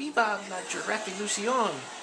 Viva la Giraffe Lucion.